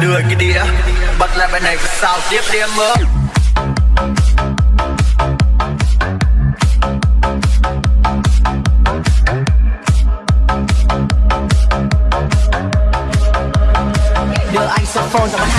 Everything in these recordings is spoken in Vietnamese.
đưa cái đĩa, bật lại bài này và sao tiếp đi em ơi. Đưa anh saxophone ra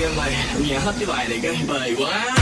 game này mày hết cái bài này cái bời quá.